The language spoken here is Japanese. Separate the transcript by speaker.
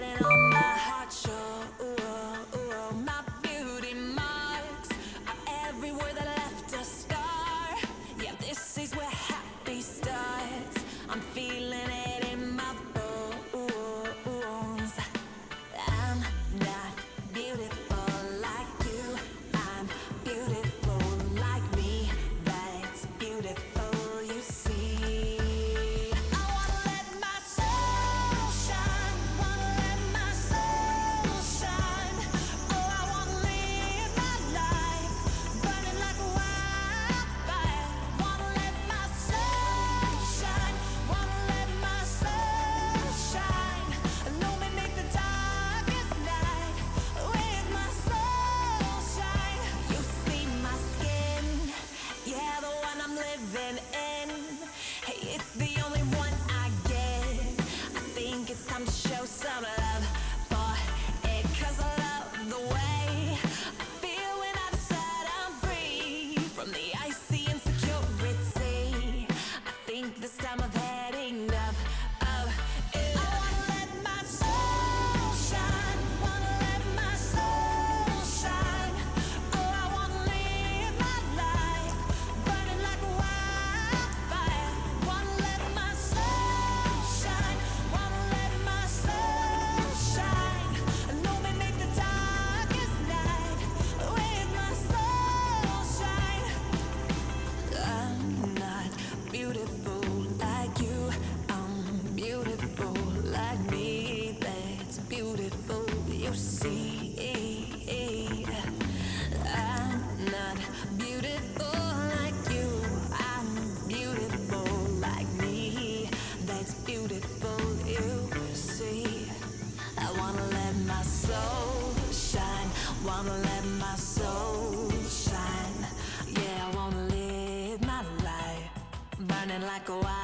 Speaker 1: かわいい。Like a wildfire.